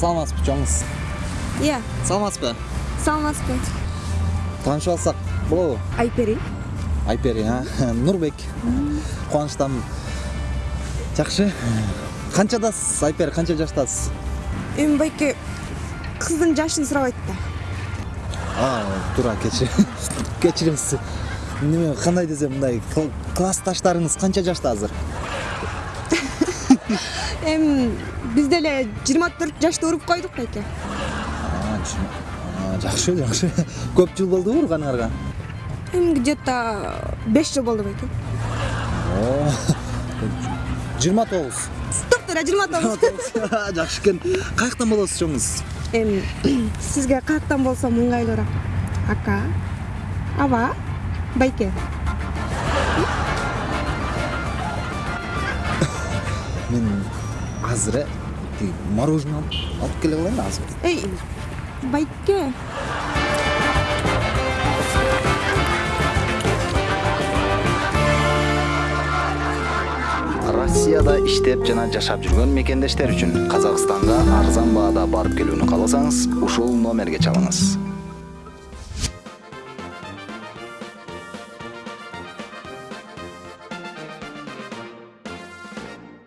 чоңуз иә саламатсызбы саламатсызбы таанышып алсак болобу айпери айпери а нурбек кубанычтамын жакшы канчадасыз айпери канча жаштасыз эми байке кыздын жашын сурабайт да а туура кечир кечириңиз неме кандай десем мындай кл- классташтарыңыз канча жашта азыр эми биз деле жыйырма төрт жашта уруп койдук байке жакшы жакшы көп жыл болдубу урганыңарга эми где то беш жыл болду байке жыйырма тогуз токтор жыйырма тогуз жакшы экен каяктан болосуз чоңуз эми сизге каяктан болсо ыңгайлуураак ака аба байке мен азыр тиги мороженое алып алып келе калайын азыр эй байке россияда иштеп жана жашап жүргөн мекендештер үчүн казакстанга арзан баада барып келүүнү кааласаңыз ушул номерге чалыңыз